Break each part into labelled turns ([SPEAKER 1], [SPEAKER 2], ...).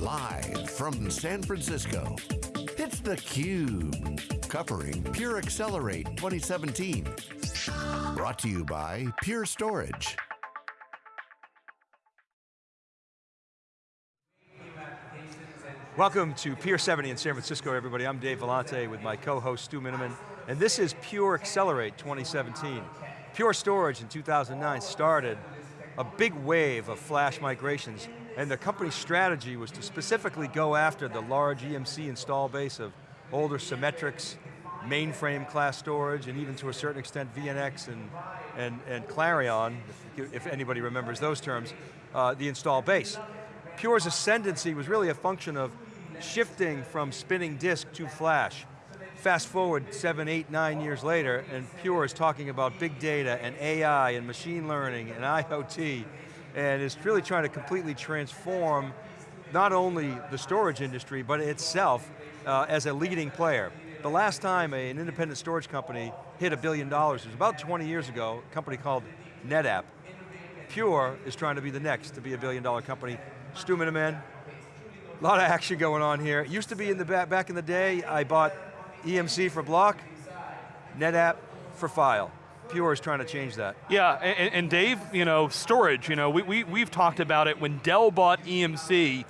[SPEAKER 1] Live from San Francisco, it's theCUBE, covering Pure Accelerate 2017. Brought to you by Pure Storage.
[SPEAKER 2] Welcome to Pier 70 in San Francisco, everybody. I'm Dave Vellante with my co-host Stu Miniman, and this is Pure Accelerate 2017. Pure Storage in 2009 started a big wave of flash migrations, and the company's strategy was to specifically go after the large EMC install base of older Symmetrix, mainframe class storage, and even to a certain extent VNX and, and, and CLARiiON, if, if anybody remembers those terms, uh, the install base. Pure's ascendancy was really a function of shifting from spinning disk to flash. Fast forward seven, eight, nine years later, and Pure is talking about big data and AI and machine learning and IoT, and is really trying to completely transform not only the storage industry, but itself uh, as a leading player. The last time an independent storage company hit a billion dollars was about 20 years ago, a company called NetApp. Pure is trying to be the next to be a billion dollar company. Stu Miniman, a lot of action going on here. It used to be in the back, back in the day, I bought EMC for block, NetApp for file. Pure is trying to change that.
[SPEAKER 3] Yeah, and, and Dave, you know, storage, you know, we, we, we've talked about it when Dell bought EMC,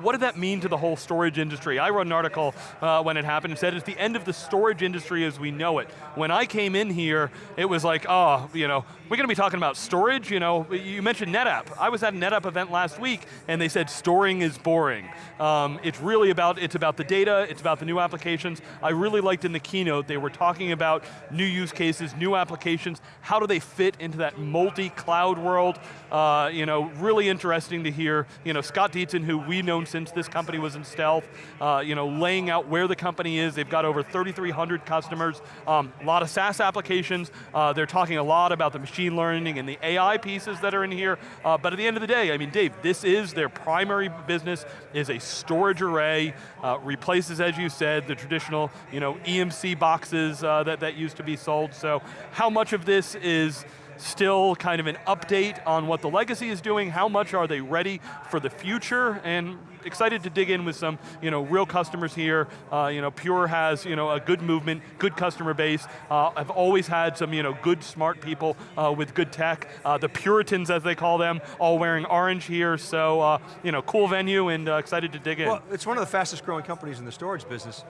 [SPEAKER 3] what did that mean to the whole storage industry? I wrote an article uh, when it happened and said it's the end of the storage industry as we know it. When I came in here, it was like, oh, you know, we're going to be talking about storage, you know, you mentioned NetApp. I was at a NetApp event last week and they said storing is boring. Um, it's really about, it's about the data, it's about the new applications. I really liked in the keynote, they were talking about new use cases, new applications, how do they fit into that multi-cloud world? Uh, you know, really interesting to hear, you know, Scott Dietzen, who we known since this company was in stealth, uh, you know, laying out where the company is. They've got over 3,300 customers, um, a lot of SaaS applications. Uh, they're talking a lot about the machine learning and the AI pieces that are in here. Uh, but at the end of the day, I mean, Dave, this is their primary business, is a storage array, uh, replaces, as you said, the traditional, you know, EMC boxes uh, that, that used to be sold. So how much of this is still kind of an update on what the legacy is doing, how much are they ready for the future, and excited to dig in with some you know, real customers here. Uh, you know, Pure has you know, a good movement, good customer base. Uh, I've always had some you know, good, smart people uh, with good tech. Uh, the Puritans, as they call them, all wearing orange here, so uh, you know, cool venue and uh, excited to dig in.
[SPEAKER 2] Well, it's one of the fastest growing companies in the storage business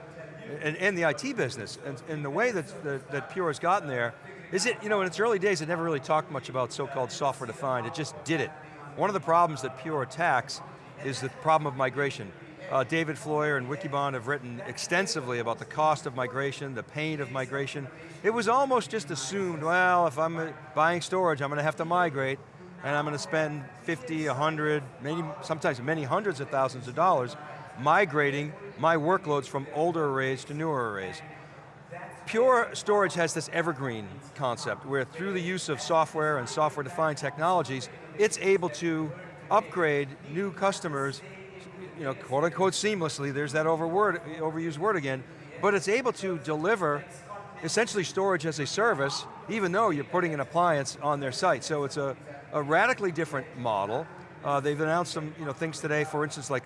[SPEAKER 2] and, the IT business. And, and the way that, that, that Pure has gotten there is it, you know, in its early days, it never really talked much about so-called software defined, it just did it. One of the problems that Pure attacks is the problem of migration. Uh, David Floyer and Wikibon have written extensively about the cost of migration, the pain of migration. It was almost just assumed, well, if I'm buying storage, I'm going to have to migrate, and I'm going to spend 50, 100, maybe sometimes many hundreds of thousands of dollars migrating my workloads from older arrays to newer arrays. Pure Storage has this evergreen concept where through the use of software and software-defined technologies, it's able to upgrade new customers, you know, quote unquote seamlessly, there's that overword, overused word again, but it's able to deliver essentially storage as a service, even though you're putting an appliance on their site. So it's a, a radically different model. Uh, they've announced some you know, things today, for instance, like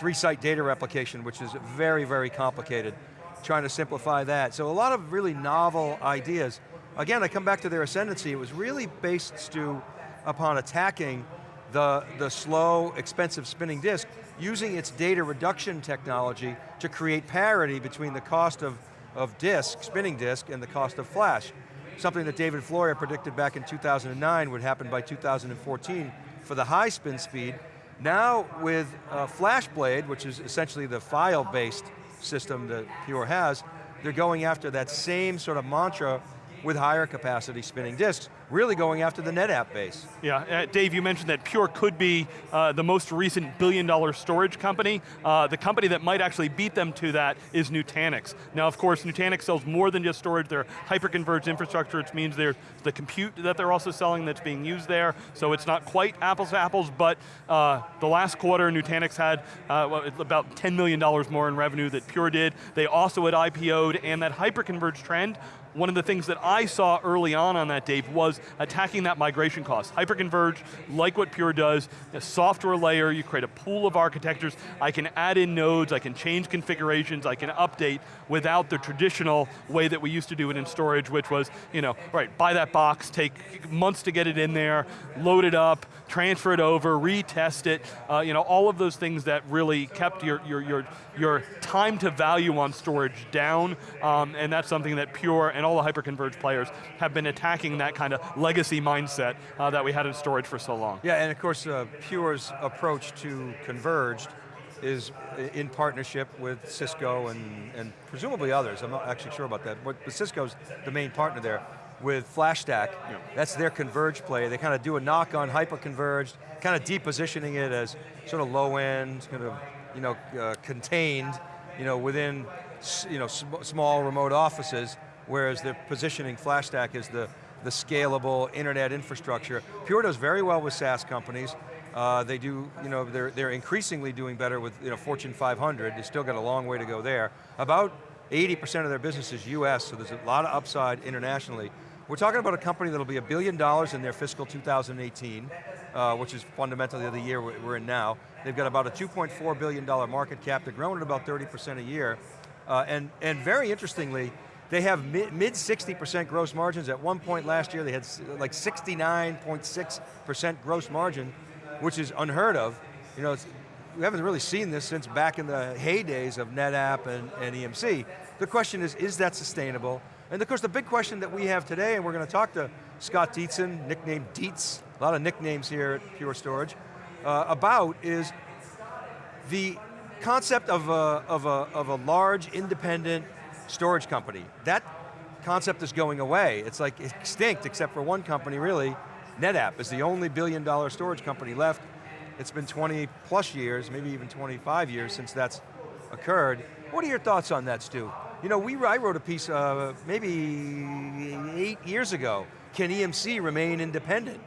[SPEAKER 2] three-site data replication, which is very, very complicated trying to simplify that. So a lot of really novel ideas. Again, I come back to their ascendancy, it was really based, Stu, upon attacking the, the slow, expensive spinning disk, using its data reduction technology to create parity between the cost of, of disk, spinning disk, and the cost of flash. Something that David Floyer predicted back in 2009 would happen by 2014 for the high spin speed. Now with uh, FlashBlade, which is essentially the file-based system that Pure has, they're going after that same sort of mantra with higher capacity spinning disks, really going after the NetApp base.
[SPEAKER 3] Yeah, uh, Dave, you mentioned that Pure could be uh, the most recent billion dollar storage company. Uh, the company that might actually beat them to that is Nutanix. Now of course, Nutanix sells more than just storage, they're hyper-converged infrastructure, which means there's the compute that they're also selling that's being used there, so it's not quite apples to apples, but uh, the last quarter, Nutanix had uh, about $10 million more in revenue that Pure did. They also had IPO'd, and that hyper-converged trend one of the things that I saw early on on that, Dave, was attacking that migration cost. Hyperconverged, like what Pure does, a software layer, you create a pool of architectures, I can add in nodes, I can change configurations, I can update without the traditional way that we used to do it in storage, which was, you know, right, buy that box, take months to get it in there, load it up, transfer it over, retest it, uh, you know, all of those things that really kept your, your, your, your time to value on storage down, um, and that's something that Pure and all the hyperconverged players have been attacking that kind of legacy mindset uh, that we had in storage for so long.
[SPEAKER 2] Yeah, and of course, uh, Pure's approach to converged is in partnership with Cisco and, and presumably others, I'm not actually sure about that, but Cisco's the main partner there with FlashStack. Yeah. That's their converged play. They kind of do a knock on hyper-converged, kind of depositioning it as sort of low end, kind of you know, uh, contained you know, within you know, sm small remote offices, whereas they're positioning FlashStack as the, the scalable internet infrastructure. Pure does very well with SaaS companies. Uh, they do, you know, they're, they're increasingly doing better with you know, Fortune 500. They still got a long way to go there. About 80% of their business is US, so there's a lot of upside internationally. We're talking about a company that'll be a billion dollars in their fiscal 2018, uh, which is fundamentally the year we're in now. They've got about a $2.4 billion market cap. They're growing at about 30% a year. Uh, and, and very interestingly, they have mid, mid 60% gross margins. At one point last year, they had like 69.6% gross margin, which is unheard of. You know, we haven't really seen this since back in the heydays of NetApp and, and EMC. The question is, is that sustainable? And of course the big question that we have today, and we're going to talk to Scott Dietzen, nicknamed Dietz, a lot of nicknames here at Pure Storage, uh, about is the concept of a, of, a, of a large independent storage company. That concept is going away. It's like extinct except for one company really, NetApp is the only billion dollar storage company left. It's been 20 plus years, maybe even 25 years since that's occurred. What are your thoughts on that, Stu? You know, we, I wrote a piece uh, maybe eight years ago. Can EMC remain independent?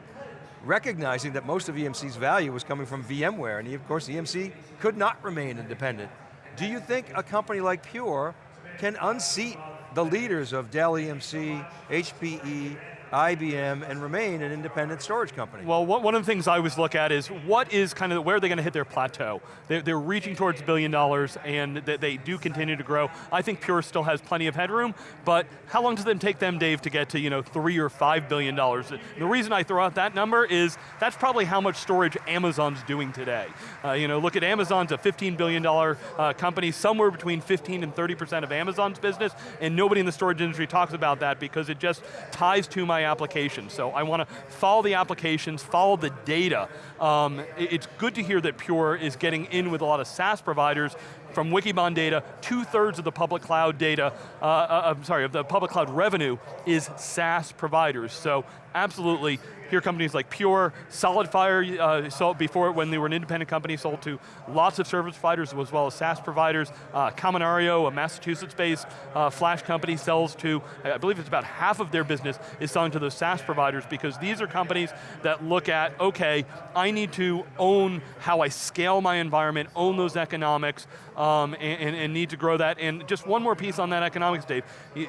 [SPEAKER 2] Recognizing that most of EMC's value was coming from VMware, and of course EMC could not remain independent. Do you think a company like Pure can unseat the leaders of Dell EMC, HPE, IBM, and remain an independent storage company?
[SPEAKER 3] Well, one of the things I always look at is what is kind of, where are they going to hit their plateau? They're, they're reaching towards a billion dollars and they do continue to grow. I think Pure still has plenty of headroom, but how long does it take them, Dave, to get to you know, three or five billion dollars? The reason I throw out that number is that's probably how much storage Amazon's doing today. Uh, you know, look at Amazon's a $15 billion uh, company, somewhere between 15 and 30% of Amazon's business, and nobody in the storage industry talks about that because it just ties to my applications. So I want to follow the applications, follow the data. Um, it's good to hear that Pure is getting in with a lot of SaaS providers from Wikibon data, two thirds of the public cloud data, uh, uh, I'm sorry, of the public cloud revenue is SaaS providers. So absolutely, here companies like Pure, SolidFire, uh, sold before when they were an independent company, sold to lots of service providers as well as SaaS providers. Uh, Kaminario, a Massachusetts-based uh, flash company, sells to, I believe it's about half of their business is selling to those SaaS providers because these are companies that look at, okay, I need to own how I scale my environment, own those economics, um, and, and, need to grow that. And just one more piece on that economics, Dave.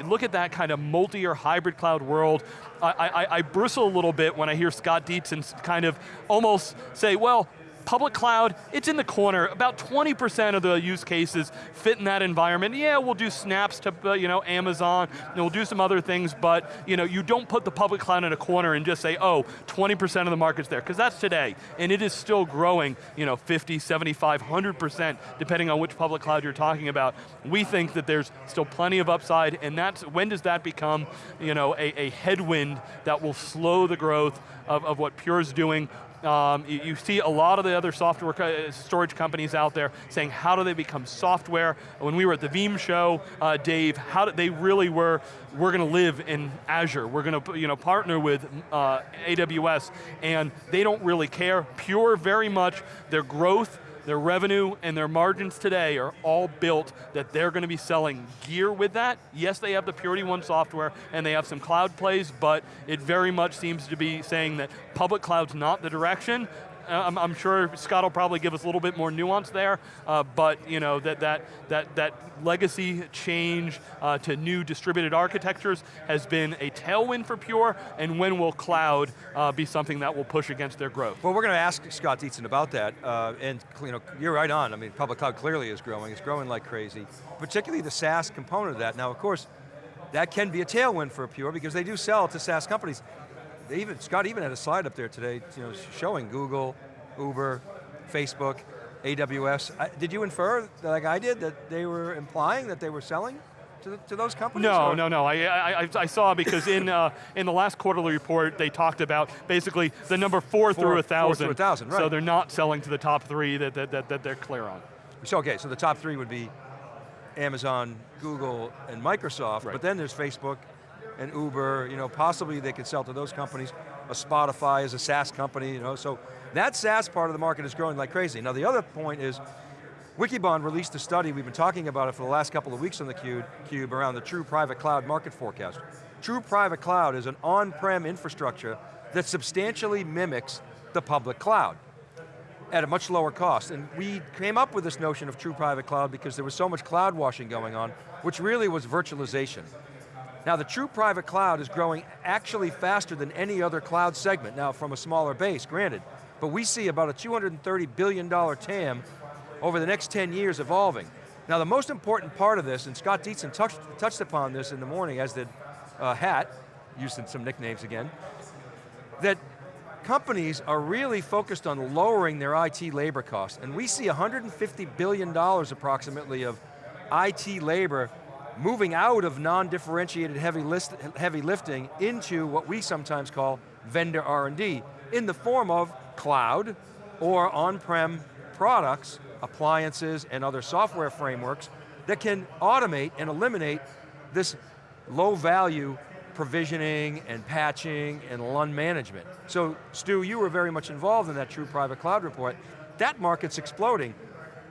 [SPEAKER 3] look at that kind of multi or hybrid cloud world. I, I, I bristle a little bit when I hear Scott Dietzen kind of almost say, well, Public cloud, it's in the corner. About 20% of the use cases fit in that environment. Yeah, we'll do snaps to uh, you know, Amazon, and we'll do some other things, but you, know, you don't put the public cloud in a corner and just say, oh, 20% of the market's there, because that's today. And it is still growing you know, 50, 75, 100%, depending on which public cloud you're talking about. We think that there's still plenty of upside, and that's, when does that become you know, a, a headwind that will slow the growth of, of what Pure's doing um, you, you, see a lot of the other software co storage companies out there saying how do they become software. When we were at the Veeam show, uh, Dave, how did they really were, we're going to live in Azure. We're going to you know, partner with uh, AWS and they don't really care. Pure very much, their growth their revenue and their margins today are all built that they're going to be selling gear with that. Yes, they have the Purity One software and they have some cloud plays, but it very much seems to be saying that public cloud's not the direction, I'm, I'm sure Scott will probably give us a little bit more nuance there, uh, but you know that that that that legacy change uh, to new distributed architectures has been a tailwind for Pure, and when will cloud uh, be something that will push against their growth?
[SPEAKER 2] Well, we're going to ask Scott Dietzen about that, uh, and you know, you're right on. I mean, public cloud clearly is growing. It's growing like crazy, particularly the SaaS component of that. Now, of course, that can be a tailwind for Pure because they do sell to SaaS companies. They even Scott even had a slide up there today, you know, showing Google, Uber, Facebook, AWS. did you infer, like I did, that they were implying that they were selling? To, to, those companies?
[SPEAKER 3] No, or? no, no. I, I, I, saw because in uh, in the last quarterly report they talked about basically the number four, four through a thousand.
[SPEAKER 2] Four through a thousand, right.
[SPEAKER 3] So they're not selling to the top three that, that, that, that they're clear on.
[SPEAKER 2] So okay, so the top three would be Amazon, Google, and Microsoft, right. but then there's Facebook and Uber, you know, possibly they could sell to those companies. A Spotify is a SaaS company, you know, so that SaaS part of the market is growing like crazy. Now the other point is, Wikibon released a study, we've been talking about it for the last couple of weeks on the Cube, Cube around the true private cloud market forecast. True private cloud is an on-prem infrastructure that substantially mimics the public cloud at a much lower cost. And we came up with this notion of true private cloud because there was so much cloud washing going on, which really was virtualization. Now the true private cloud is growing actually faster than any other cloud segment, now from a smaller base, granted, but we see about a $230 billion TAM over the next 10 years evolving. Now the most important part of this, and Scott Dietzen touched, touched upon this in the morning, as did uh, Hat, using some nicknames again, that companies are really focused on lowering their IT labor costs, and we see $150 billion approximately of IT labor moving out of non-differentiated heavy, heavy lifting into what we sometimes call vendor R&D in the form of cloud or on-prem products, appliances, and other software frameworks that can automate and eliminate this low value provisioning and patching and LUN management. So Stu, you were very much involved in that true private cloud report. That market's exploding.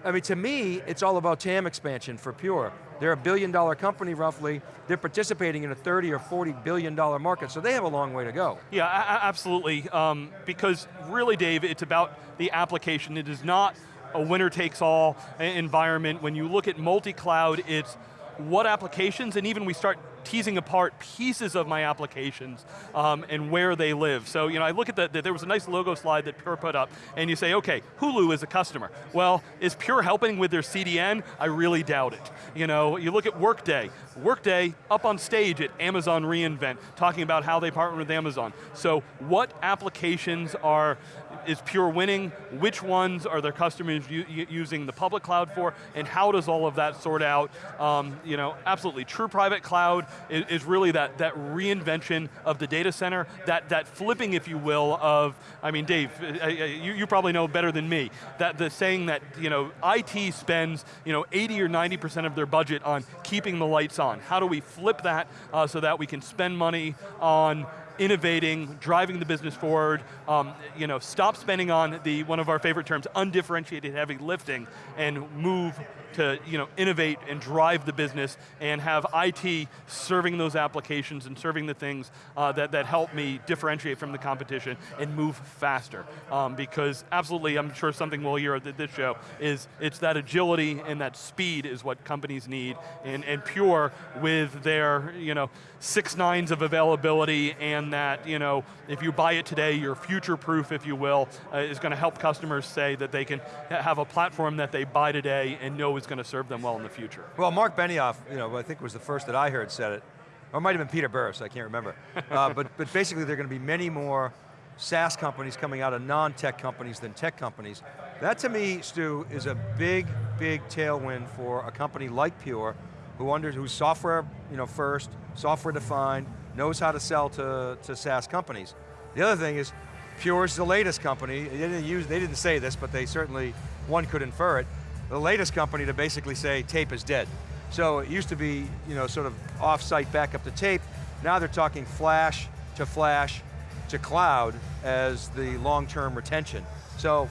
[SPEAKER 2] I mean, to me, it's all about TAM expansion for Pure. They're a billion dollar company roughly. They're participating in a 30 or 40 billion dollar market, so they have a long way to go.
[SPEAKER 3] Yeah, absolutely. Um, because really, Dave, it's about the application. It is not a winner takes all environment. When you look at multi-cloud, it's what applications, and even we start teasing apart pieces of my applications um, and where they live. So you know, I look at the, there was a nice logo slide that Pure put up, and you say, okay, Hulu is a customer. Well, is Pure helping with their CDN? I really doubt it. You know, you look at Workday. Workday up on stage at Amazon re:Invent, talking about how they partner with Amazon. So what applications are is Pure winning? Which ones are their customers using the public cloud for? And how does all of that sort out? Um, you know, absolutely, true private cloud is, is, really that, that reinvention of the data center, that, that flipping, if you will, of, I mean, Dave, you, you probably know better than me, that the saying that, you know, IT spends, you know, 80 or 90% of their budget on keeping the lights on. How do we flip that uh, so that we can spend money on innovating, driving the business forward, um, you know, stop spending on the, one of our favorite terms, undifferentiated heavy lifting, and move to you know, innovate and drive the business and have IT serving those applications and serving the things uh, that, that help me differentiate from the competition and move faster. Um, because absolutely, I'm sure something we'll hear at this show is it's that agility and that speed is what companies need and, and Pure with their you know, six nines of availability and that you know, if you buy it today, you're future proof, if you will, uh, is going to help customers say that they can have a platform that they buy today and know is going to serve them well in the future.
[SPEAKER 2] Well, Marc Benioff, you know, I think was the first that I heard said it, or it might have been Peter Burris, I can't remember. uh, but, but basically there are going to be many more SaaS companies coming out of non-tech companies than tech companies. That to me, Stu, is a big, big tailwind for a company like Pure, who under, who's software you know, first, software defined, knows how to sell to, to SaaS companies. The other thing is, Pure is the latest company. They didn't use, they didn't say this, but they certainly, one could infer it the latest company to basically say tape is dead. So it used to be, you know, sort of off-site backup to tape. Now they're talking flash to flash to cloud as the long-term retention. So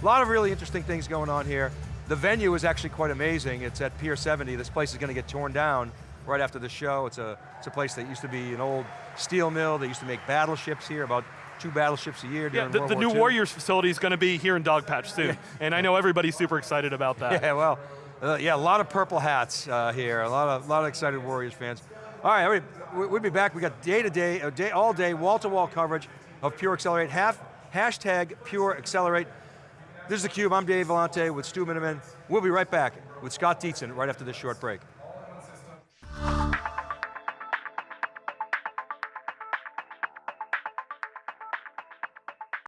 [SPEAKER 2] a lot of really interesting things going on here. The venue is actually quite amazing. It's at Pier 70. This place is going to get torn down right after the show. It's a, it's a place that used to be an old steel mill. They used to make battleships here about two battleships a year
[SPEAKER 3] Yeah, the,
[SPEAKER 2] World
[SPEAKER 3] the
[SPEAKER 2] War
[SPEAKER 3] new
[SPEAKER 2] II.
[SPEAKER 3] Warriors facility is going to be here in Dogpatch soon, and I know everybody's super excited about that.
[SPEAKER 2] Yeah, well, uh, yeah, a lot of purple hats uh, here. A lot of, lot of excited Warriors fans. All right, we- we'll be back. We got day to day, uh, day all day, wall to wall coverage of Pure Accelerate. Half, hashtag Pure Accelerate. This is theCUBE, I'm Dave Vellante with Stu Miniman. We'll be right back with Scott Dietzen right after this short break.